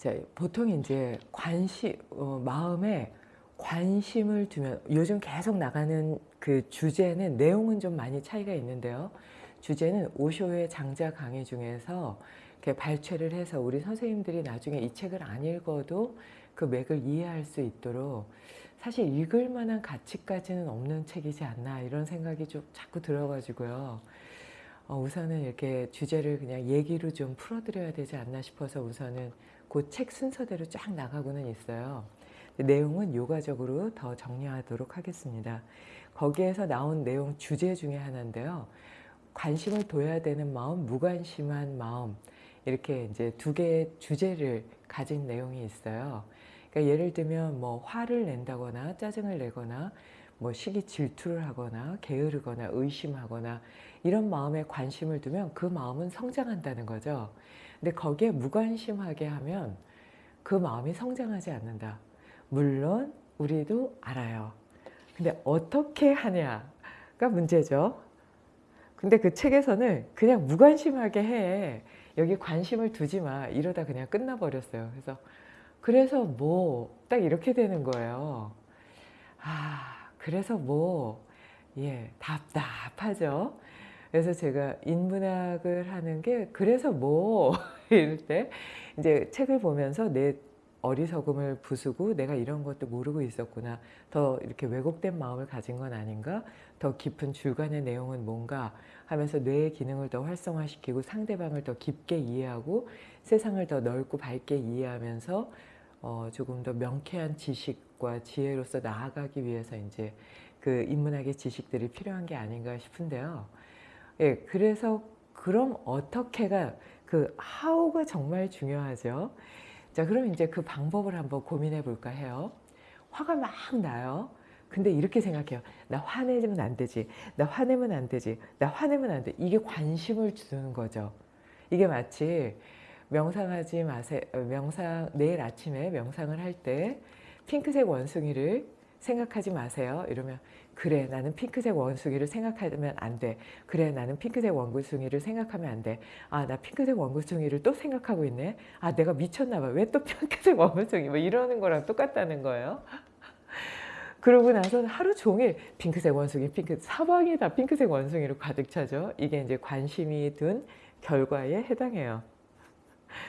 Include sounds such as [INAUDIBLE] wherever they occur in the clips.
자, 보통 이제 관심, 어, 마음에 관심을 두면 요즘 계속 나가는 그 주제는 내용은 좀 많이 차이가 있는데요. 주제는 오쇼의 장자 강의 중에서 이렇게 발췌를 해서 우리 선생님들이 나중에 이 책을 안 읽어도 그 맥을 이해할 수 있도록 사실 읽을 만한 가치까지는 없는 책이지 않나 이런 생각이 좀 자꾸 들어가지고요. 어, 우선은 이렇게 주제를 그냥 얘기로 좀 풀어드려야 되지 않나 싶어서 우선은 그 책 순서대로 쫙 나가고는 있어요. 내용은 요가적으로 더 정리하도록 하겠습니다. 거기에서 나온 내용 주제 중에 하나인데요. 관심을 둬야 되는 마음, 무관심한 마음 이렇게 이제 두 개의 주제를 가진 내용이 있어요. 그러니까 예를 들면 뭐 화를 낸다거나 짜증을 내거나 뭐 시기 질투를 하거나 게으르거나 의심하거나 이런 마음에 관심을 두면 그 마음은 성장한다는 거죠. 근데 거기에 무관심하게 하면 그 마음이 성장하지 않는다. 물론 우리도 알아요. 근데 어떻게 하냐가 문제죠. 근데 그 책에서는 그냥 무관심하게 해. 여기 관심을 두지 마. 이러다 그냥 끝나버렸어요. 그래서 그래서 뭐 딱 이렇게 되는 거예요. 아 그래서 뭐 예, 답답하죠. 그래서 제가 인문학을 하는 게 그래서 뭐 [LAUGHS] 이럴 때 이제 책을 보면서 내 어리석음을 부수고 내가 이런 것도 모르고 있었구나. 더 이렇게 왜곡된 마음을 가진 건 아닌가? 더 깊은 줄간의 내용은 뭔가? 하면서 뇌의 기능을 더 활성화시키고 상대방을 더 깊게 이해하고 세상을 더 넓고 밝게 이해하면서 어 조금 더 명쾌한 지식과 지혜로서 나아가기 위해서 이제 그 인문학의 지식들이 필요한 게 아닌가 싶은데요. 예, 그래서 그럼 어떻게가 그 how가 정말 중요하죠. 자, 그럼 이제 그 방법을 한번 고민해 볼까 해요. 화가 막 나요. 근데 이렇게 생각해요. 나 화내면 안 되지. 나 화내면 안 되지. 나 화내면 안 돼. 이게 관심을 주는 거죠. 이게 마치 명상하지 마세요. 명상, 내일 아침에 명상을 할 때 핑크색 원숭이를 생각하지 마세요. 이러면 그래 나는 핑크색 원숭이를 생각하면 안 돼. 그래 나는 핑크색 원숭이를 생각하면 안 돼. 아 나 핑크색 원숭이를 또 생각하고 있네. 아 내가 미쳤나 봐. 왜 또 [LAUGHS] 핑크색 원숭이 뭐 이러는 거랑 똑같다는 거예요. [LAUGHS] 그러고 나서는 하루 종일 핑크색 원숭이, 핑크 사방이 다 핑크색 원숭이로 가득 차죠. 이게 이제 관심이 든 결과에 해당해요.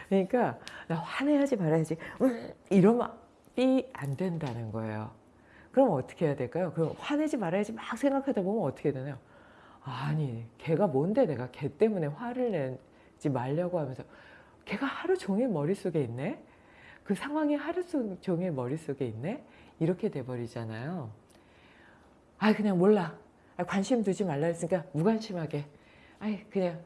그러니까 나 화내야지 말아야지 음, 이러면 삐 안 된다는 거예요. 그럼 어떻게 해야 될까요? 그럼 화내지 말아야지 막 생각하다 보면 어떻게 되나요? 아니 걔가 뭔데 내가 걔 때문에 화를 내지 말려고 하면서 걔가 하루 종일 머릿속에 있네? 그 상황이 하루 종일 머릿속에 있네? 이렇게 돼버리잖아요. 아 그냥 몰라. 아, 관심 두지 말라 했으니까 무관심하게. 아이 그냥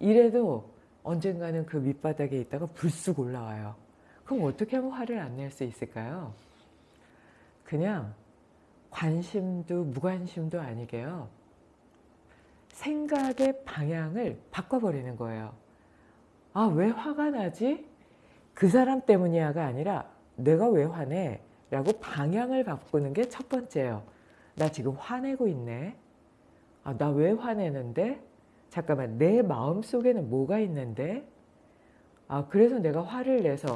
이래도 언젠가는 그 밑바닥에 있다가 불쑥 올라와요. 그럼 어떻게 하면 화를 안 낼 수 있을까요? 그냥 관심도 무관심도 아니게요. 생각의 방향을 바꿔버리는 거예요. 아, 왜 화가 나지? 그 사람 때문이야가 아니라 내가 왜 화내? 라고 방향을 바꾸는 게 첫 번째예요. 나 지금 화내고 있네. 아, 나 왜 화내는데? 잠깐만, 내 마음 속에는 뭐가 있는데? 아, 그래서 내가 화를 내서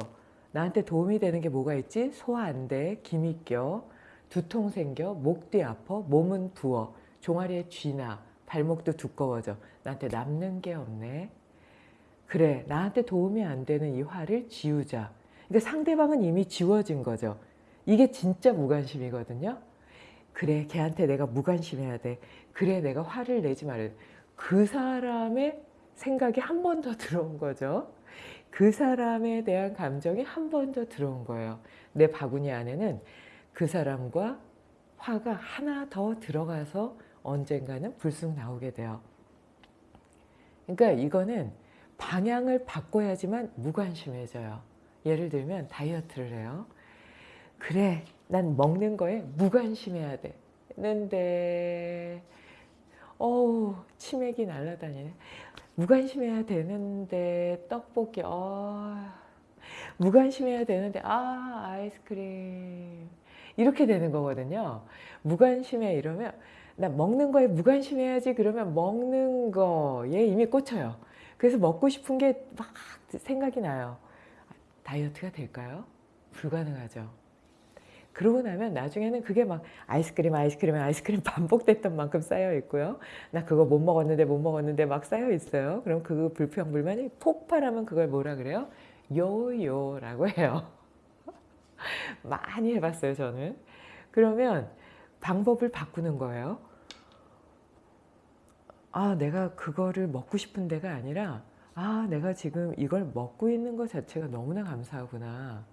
나한테 도움이 되는 게 뭐가 있지? 소화 안 돼, 김이 껴, 두통 생겨, 목 뒤 아파, 몸은 부어, 종아리에 쥐나, 발목도 두꺼워져. 나한테 남는 게 없네. 그래, 나한테 도움이 안 되는 이 화를 지우자. 그러니까 상대방은 이미 지워진 거죠. 이게 진짜 무관심이거든요. 그래, 걔한테 내가 무관심해야 돼. 그래, 내가 화를 내지 말아야 돼. 그 사람의 생각이 한 번 더 [LAUGHS] 들어온 거죠. 그 사람에 대한 감정이 한 번 더 들어온 거예요. 내 바구니 안에는 그 사람과 화가 하나 더 들어가서 언젠가는 불쑥 나오게 돼요. 그러니까 이거는 방향을 바꿔야지만 무관심해져요. 예를 들면 다이어트를 해요. 그래, 난 먹는 거에 무관심해야 돼. 는데 어우 치맥이 날라다니네. 무관심해야 되는데 떡볶이 어 무관심해야 되는데 아 아이스크림 이렇게 되는 거거든요. 무관심해 이러면 나 먹는 거에 무관심해야지 그러면 먹는 거에 이미 꽂혀요. 그래서 먹고 싶은 게 막 생각이 나요. 다이어트가 될까요? 불가능하죠. 그러고 나면 나중에는 그게 막 아이스크림 아이스크림 아이스크림 [LAUGHS] 반복됐던 만큼 쌓여 있고요. 나 그거 못 먹었는데 못 먹었는데 막 쌓여 있어요. 그럼 그 불평 불만이 폭발하면 그걸 뭐라 그래요? 요요라고 해요. [LAUGHS] 많이 해봤어요 저는. 그러면 방법을 바꾸는 거예요. 아 내가 그거를 먹고 싶은 데가 아니라 아 내가 지금 이걸 먹고 있는 것 자체가 너무나 감사하구나.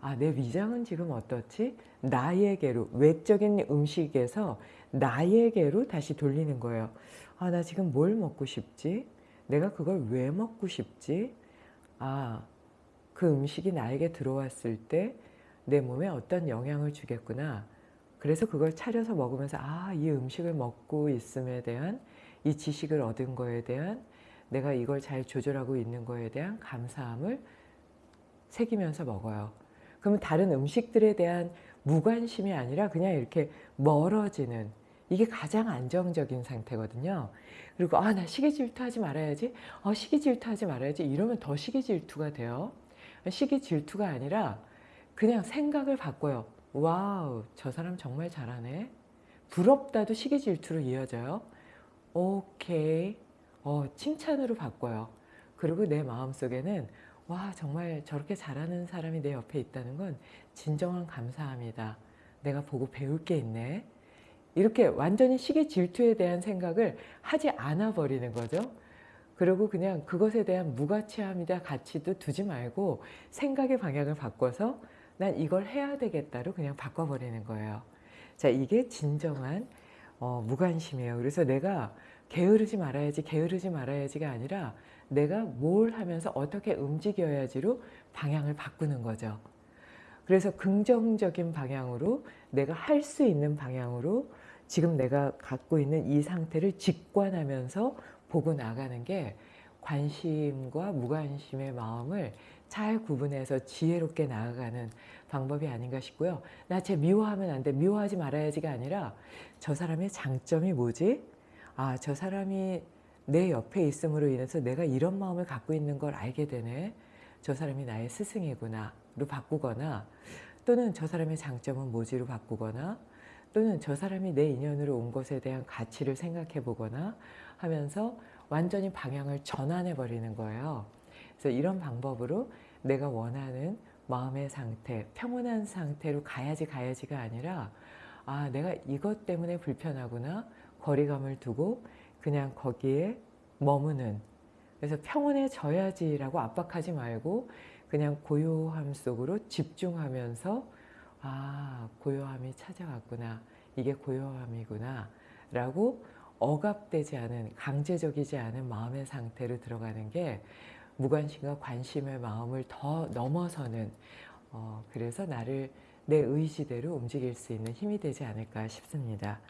아, 내 위장은 지금 어떻지? 나에게로, 외적인 음식에서 나에게로 다시 돌리는 거예요. 아, 나 지금 뭘 먹고 싶지? 내가 그걸 왜 먹고 싶지? 아, 그 음식이 나에게 들어왔을 때 내 몸에 어떤 영향을 주겠구나. 그래서 그걸 차려서 먹으면서 아, 이 음식을 먹고 있음에 대한 이 지식을 얻은 거에 대한 내가 이걸 잘 조절하고 있는 거에 대한 감사함을 새기면서 먹어요. 그러면 다른 음식들에 대한 무관심이 아니라 그냥 이렇게 멀어지는 이게 가장 안정적인 상태거든요. 그리고 아나 시기 질투하지 말아야지 어, 시기 질투하지 말아야지 이러면 더 시기 질투가 돼요. 시기 질투가 아니라 그냥 생각을 바꿔요. wow 저 사람 정말 잘하네. 부럽다도 시기 질투로 이어져요. 오케이 어, 칭찬으로 바꿔요. 그리고 내 마음속에는 와 정말 저렇게 잘하는 사람이 내 옆에 있다는 건 진정한 감사합니다. 내가 보고 배울 게 있네. 이렇게 완전히 시기 질투에 대한 생각을 하지 않아 버리는 거죠. 그리고 그냥 그것에 대한 무가치함이다 가치도 두지 말고 생각의 방향을 바꿔서 난 이걸 해야 되겠다로 그냥 바꿔버리는 거예요. 자 이게 진정한 어, 무관심이에요. 그래서 내가 게으르지 말아야지 게으르지 말아야지가 아니라 내가 뭘 하면서 어떻게 움직여야지로 방향을 바꾸는 거죠. 그래서 긍정적인 방향으로 내가 할 수 있는 방향으로 지금 내가 갖고 있는 이 상태를 직관하면서 보고 나가는 게 관심과 무관심의 마음을 잘 구분해서 지혜롭게 나아가는 방법이 아닌가 싶고요. 나 쟤 미워하면 안 돼. 미워하지 말아야지가 아니라 저 사람의 장점이 뭐지? 아, 저 사람이 내 옆에 있음으로 인해서 내가 이런 마음을 갖고 있는 걸 알게 되네. 저 사람이 나의 스승이구나 로 바꾸거나 또는 저 사람의 장점은 뭐지로 바꾸거나 또는 저 사람이 내 인연으로 온 것에 대한 가치를 생각해 보거나 하면서 완전히 방향을 전환해 버리는 거예요. 그래서 이런 방법으로 내가 원하는 마음의 상태, 평온한 상태로 가야지 가야지가 아니라 아 내가 이것 때문에 불편하구나 거리감을 두고 그냥 거기에 머무는. 그래서 평온해져야지라고 압박하지 말고 그냥 고요함 속으로 집중하면서 아 고요함이 찾아왔구나. 이게 고요함이구나. 라고 억압되지 않은 강제적이지 않은 마음의 상태로 들어가는 게 무관심과 관심의 마음을 더 넘어서는 어, 그래서 나를 내 의지대로 움직일 수 있는 힘이 되지 않을까 싶습니다.